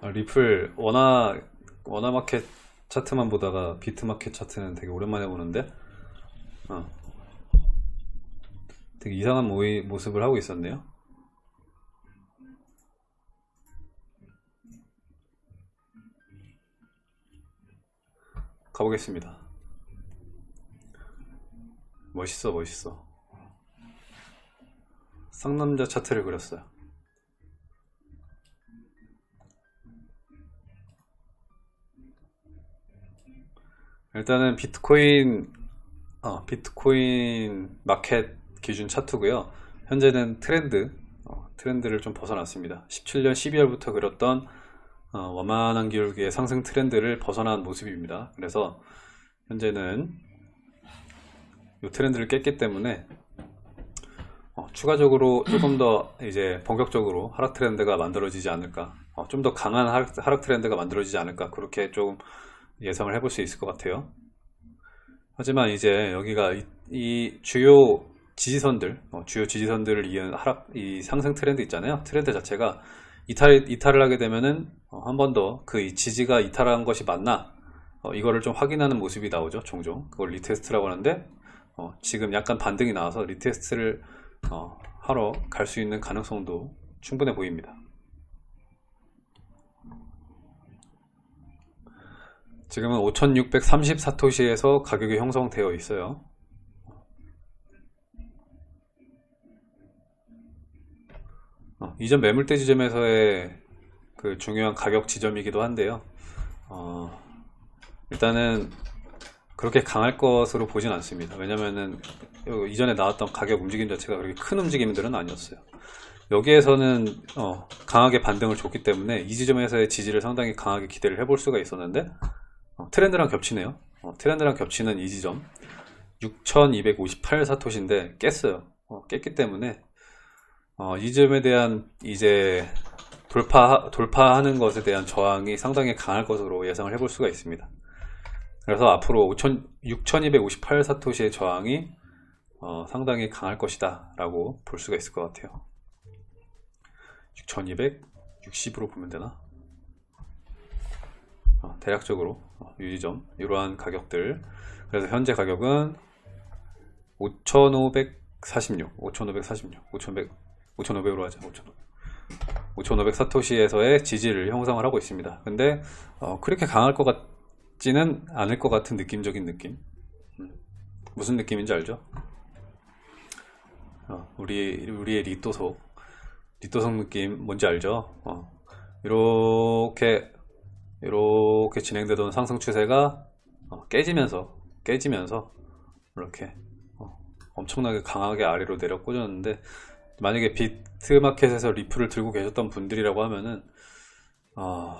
아, 리플 원화 원화 마켓 차트만 보다가 비트 마켓 차트는 되게 오랜만에 보는데 어. 되게 이상한 모이, 모습을 하고 있었네요. 가보겠습니다. 멋있어 멋있어. 쌍남자 차트를 그렸어요 일단은 비트코인 어, 비트코인 마켓 기준 차트고요. 현재는 트렌드 어, 트렌드를 좀 벗어났습니다. 17년 12월부터 그렸던 어, 원만한 기울기의 상승 트렌드를 벗어난 모습입니다. 그래서 현재는 이 트렌드를 깼기 때문에 어, 추가적으로 조금 더 이제 본격적으로 하락 트렌드가 만들어지지 않을까 어, 좀 더 강한 하락, 하락 트렌드가 만들어지지 않을까 그렇게 좀 예상을 해볼 수 있을 것 같아요. 하지만 이제 여기가 이, 이 주요 지지선들 어, 주요 지지선들을 이은 하락 이 상승 트렌드 있잖아요. 트렌드 자체가 이탈, 이탈을 하게 되면은 어, 한번 더 그 지지가 이탈한 것이 맞나? 어, 이거를 좀 확인하는 모습이 나오죠 종종. 그걸 retest라고 하는데 어, 지금 약간 반등이 나와서 retest를 어, 하러 갈 수 있는 가능성도 충분해 보입니다 지금은 5630사토시에서 가격이 형성되어 있어요. 어, 이전 매물대 지점에서의 그 중요한 가격 지점이기도 한데요. 어, 일단은 그렇게 강할 것으로 보진 않습니다. 왜냐면은 이전에 나왔던 가격 움직임 자체가 그렇게 큰 움직임들은 아니었어요. 여기에서는 어, 강하게 반등을 줬기 때문에 이 지점에서의 지지를 상당히 강하게 기대를 해볼 수가 있었는데 어, 트렌드랑 겹치네요. 어, 트렌드랑 겹치는 이 지점. 6258 사토시인데 깼어요. 어, 깼기 때문에 어, 이 점에 대한 이제 돌파 돌파하는 것에 대한 저항이 상당히 강할 것으로 예상을 해볼 수가 있습니다. 그래서 앞으로 6258 사토시의 저항이 어, 상당히 강할 것이다 라고 볼 수가 있을 것 같아요. 6260으로 보면 되나? 어, 대략적으로 어, 유지점 이러한 가격들. 그래서 현재 가격은 5546 5546 5500 5500으로 하자 5500 5500 사토시에서의 지지를 형성을 하고 있습니다. 근데 어, 그렇게 강할 것 같지는 않을 것 같은 느낌적인 느낌. 음, 무슨 느낌인지 알죠? 어, 우리, 우리의 리또속 리또속 느낌 뭔지 알죠? 어, 이렇게 이렇게 진행되던 상승 추세가 어, 깨지면서 깨지면서 이렇게 어, 엄청나게 강하게 아래로 내려 꽂았는데 만약에 비트마켓에서 리플을 들고 계셨던 분들이라고 하면은 어,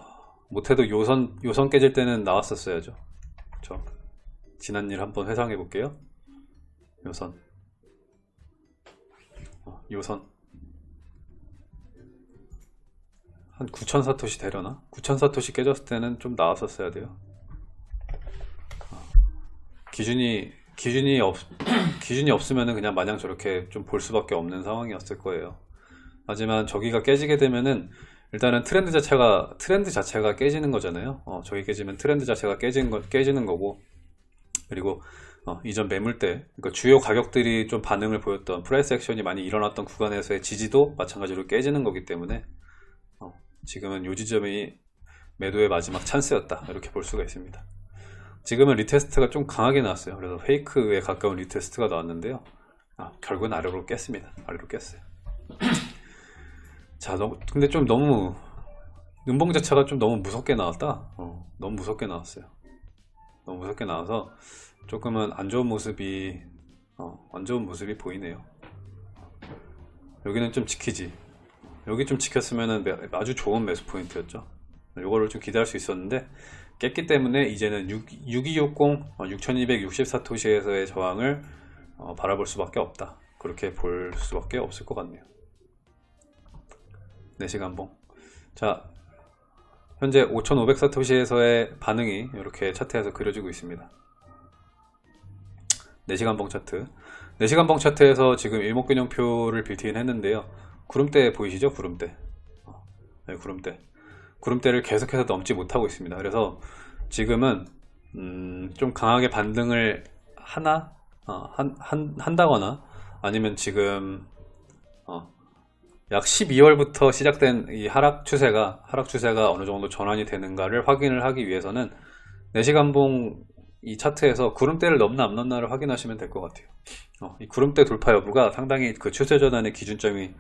못해도 요선 요선 깨질 때는 나왔었어야죠. 저 지난 일 한번 회상해 볼게요. 요선. 어, 요선 한 9,000사토시 되려나? 9,000사토시 깨졌을 때는 좀 나왔었어야 돼요. 어, 기준이 기준이 없 기준이 없으면은 그냥 마냥 저렇게 좀 볼 수밖에 없는 상황이었을 거예요. 하지만 저기가 깨지게 되면은 일단은 트렌드 자체가 트렌드 자체가 깨지는 거잖아요. 어, 저기 깨지면 트렌드 자체가 깨지는, 거, 깨지는 거고. 그리고 어, 이전 매물대 그러니까 주요 가격들이 좀 반응을 보였던 price action이 많이 일어났던 구간에서의 지지도 마찬가지로 깨지는 거기 때문에 어, 지금은 요 지점이 매도의 마지막 찬스였다. 이렇게 볼 수가 있습니다. 지금은 retest가 좀 강하게 나왔어요. 그래서 fake에 가까운 retest가 나왔는데요. 아, 결국은 아래로 깼습니다. 아래로 깼어요. 자 너무, 근데 좀 너무 음봉 자체가 좀 너무 무섭게 나왔다? 어, 너무 무섭게 나왔어요. 너무 무섭게 나와서 조금은 안 좋은 모습이 어, 안 좋은 모습이 보이네요. 여기는 좀 지키지 여기 좀 지켰으면 아주 좋은 매수 포인트였죠. 이거를 좀 기대할 수 있었는데 깼기 때문에 이제는 6, 6260 6264토시에서의 저항을 어, 바라볼 수밖에 없다. 그렇게 볼 수밖에 없을 것 같네요. 4시간봉. 자 현재 5500사토시에서의 반응이 이렇게 차트에서 그려지고 있습니다. 4시간봉 차트. 4시간봉 차트에서 지금 일목균형표를 빌트인 했는데요 구름대 보이시죠 구름대 어, 네, 구름대 구름대를 계속해서 넘지 못하고 있습니다. 그래서 지금은 음, 좀 강하게 반등을 하나 어, 한, 한, 한다거나 아니면 지금 어, 약 12월부터 시작된 이 하락 추세가 하락 추세가 어느 정도 전환이 되는가를 확인을 하기 위해서는 4시간봉 이 차트에서 구름대를 넘나 안 넘나를 확인하시면 될 것 같아요. 어, 이 구름대 돌파 여부가 상당히 그 추세 전환의 기준점이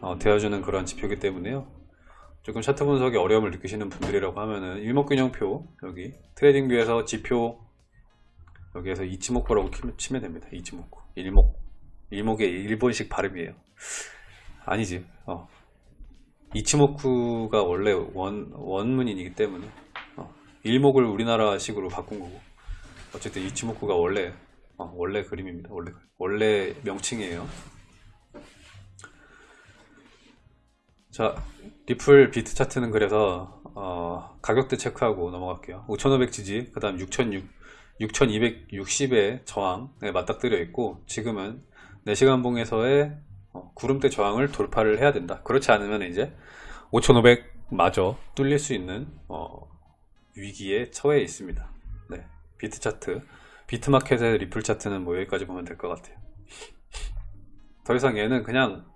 어, 되어주는 그런 지표이기 때문에요. 조금 차트 분석에 어려움을 느끼시는 분들이라고 하면은 일목균형표 여기 TradingView에서 지표 여기에서 一目라고 키- 치면 됩니다. 이치목구 일목 일목의 일본식 발음이에요. 아니지. 어. 一目가 원래 원, 원문이기 때문에 어. 일목을 우리나라식으로 바꾼 거고 어쨌든 이치모쿠가 원래 어, 원래 그림입니다. 원래 원래 명칭이에요. 자, 리플 비트 차트는 그래서 어, 가격대 체크하고 넘어갈게요. 5,500 지지, 그 다음 6,600 6260의 저항에 맞닥뜨려 있고 지금은 4시간 봉에서의 어, 구름대 저항을 돌파를 해야 된다. 그렇지 않으면 이제 5500 마저 뚫릴 수 있는 어, 위기에 처해 있습니다. 네, 비트 차트, 비트마켓의 리플 차트는 뭐 여기까지 보면 될 것 같아요. 더 이상 얘는 그냥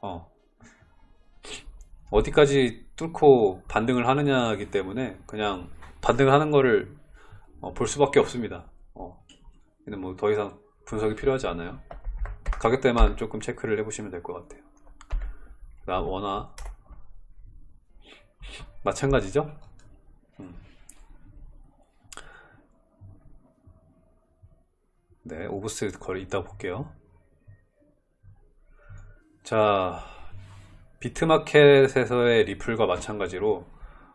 어, 어디까지 뚫고 반등을 하느냐이기 때문에 그냥 반등을 하는 거를 어, 볼 수밖에 없습니다. 어, 얘는 뭐 더 이상 분석이 필요하지 않아요. 가격대만 조금 체크를 해보시면 될 것 같아요. 그다음 원화 마찬가지죠. 음. 네, 오브스 거리 이따 볼게요. 자, 비트마켓에서의 리플과 마찬가지로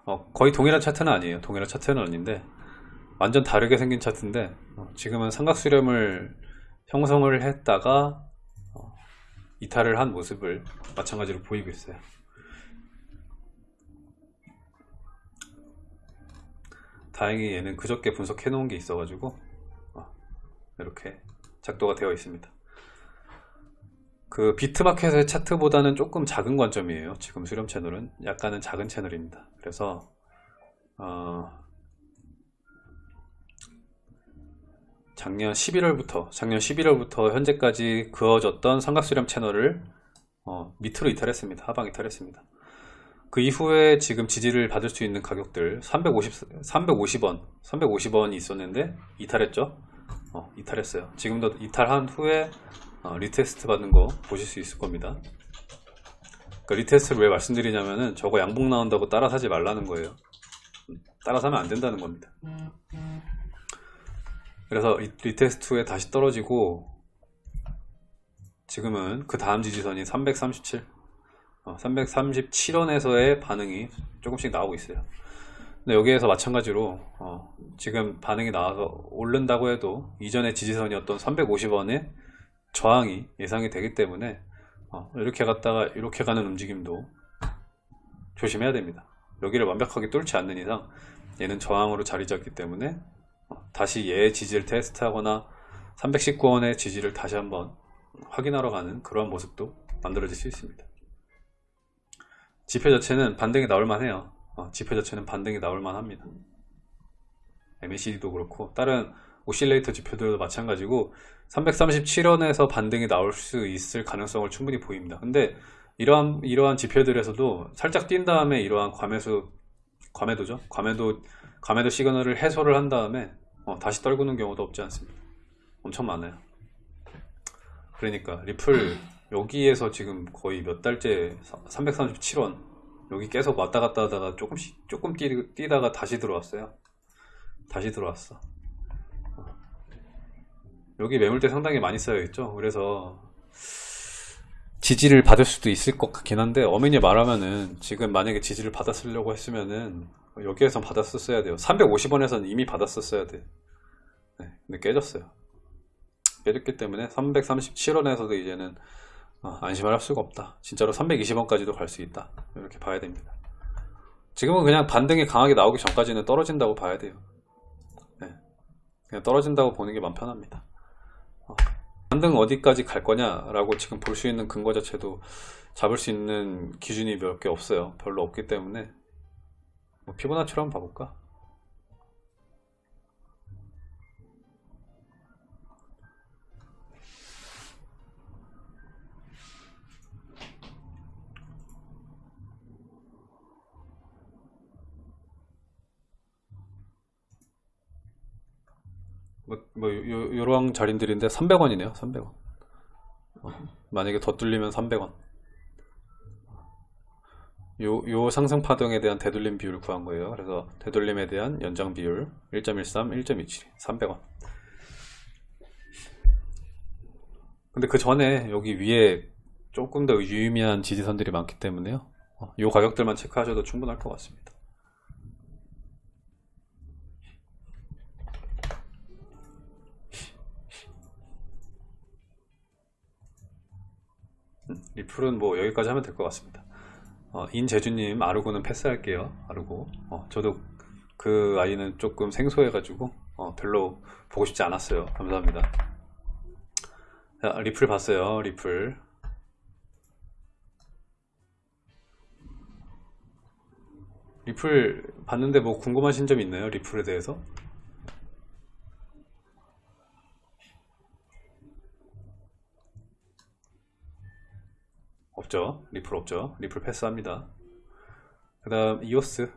어, 거의 동일한 차트는 아니에요. 동일한 차트는 아닌데 완전 다르게 생긴 차트인데 어, 지금은 삼각수렴을 형성을 했다가 어, 이탈을 한 모습을 마찬가지로 보이고 있어요. 다행히 얘는 그저께 분석해 놓은 게 있어 가지고 어, 이렇게 작도가 되어 있습니다. 그 비트마켓의 차트보다는 조금 작은 관점이에요. 지금 수렴 채널은 약간은 작은 채널입니다. 그래서 어, 작년 11월부터 작년 11월부터 현재까지 그어졌던 삼각수렴 채널을 어, 밑으로 이탈했습니다. 하방 이탈했습니다. 그 이후에 지금 지지를 받을 수 있는 가격들 350, 350원 350원이 있었는데 이탈했죠. 어, 이탈했어요. 지금도 이탈한 후에 어, retest 받는 거 보실 수 있을 겁니다. 그 retest를 왜 말씀드리냐면은 저거 양봉 나온다고 따라 사지 말라는 거예요. 음, 따라 사면 안 된다는 겁니다. 그래서 이 retest 후에 다시 떨어지고 지금은 그 다음 지지선이 337 어, 337원에서의 반응이 조금씩 나오고 있어요 근데 여기에서 마찬가지로 어, 지금 반응이 나와서 오른다고 해도 이전의 지지선이었던 350원의 저항이 예상이 되기 때문에 어, 이렇게 갔다가 이렇게 가는 움직임도 조심해야 됩니다 여기를 완벽하게 뚫지 않는 이상 얘는 저항으로 자리 잡기 때문에 어, 다시 얘의 지지를 테스트하거나 319원의 지지를 다시 한번 확인하러 가는 그러한 모습도 만들어질 수 있습니다. 지표 자체는 반등이 나올 만 해요. 어, 지표 자체는 반등이 나올 만 합니다. MACD도 그렇고 다른 오실레이터 지표들도 마찬가지고 337원에서 반등이 나올 수 있을 가능성을 충분히 보입니다. 근데 이러한 이러한 지표들에서도 살짝 뛴 다음에 이러한 과매수 과매도죠. 과매도 과매도 시그널을 해소를 한 다음에 어, 다시 떨구는 경우도 없지 않습니다. 엄청 많아요. 그러니까 리플 여기에서 지금 거의 몇 달째 337원 여기 계속 왔다 갔다 하다가 조금씩 조금 뛰, 뛰다가 다시 들어왔어요. 다시 들어왔어. 어. 여기 매물대 상당히 많이 쌓여 있죠. 그래서 지지를 받을 수도 있을 것 같긴 한데 어머니 말하면은 지금 만약에 지지를 받았으려고 했으면은 여기에선 받았었어야 돼요. 350원에서는 이미 받았었어야 돼. 네, 근데 깨졌어요. 깨졌기 때문에 337원에서도 이제는 어, 안심을 할 수가 없다. 진짜로 320원까지도 갈 수 있다. 이렇게 봐야 됩니다. 지금은 그냥 반등이 강하게 나오기 전까지는 떨어진다고 봐야 돼요. 네. 그냥 떨어진다고 보는 게 마음 편합니다. 어, 반등 어디까지 갈 거냐라고 지금 볼 수 있는 근거 자체도 잡을 수 있는 기준이 몇 개 없어요. 별로 없기 때문에 뭐 피보나치로 한번 봐볼까? 뭐, 뭐 요, 요런 자리들인데 300원이네요. 300원. 만약에 더 뚫리면 300원. 요, 요 상승 파동에 대한 되돌림 비율을 구한 거예요. 그래서 되돌림에 대한 연장 비율 1.13, 1.27, 300원. 근데 그 전에 여기 위에 조금 더 유의미한 지지선들이 많기 때문에요. 어, 요 가격들만 체크하셔도 충분할 것 같습니다. 리플은 뭐 여기까지 하면 될 것 같습니다. 어, 인재주님 아르고는 패스할게요. 아르고. 어, 저도 그 아이는 조금 생소해 가지고 어, 별로 보고 싶지 않았어요. 감사합니다. 자, 리플 봤어요. 리플. 리플 봤는데 뭐 궁금하신 점 있나요? 리플에 대해서? 없죠. 리플 없죠. 리플 패스합니다. 그 다음 이오스.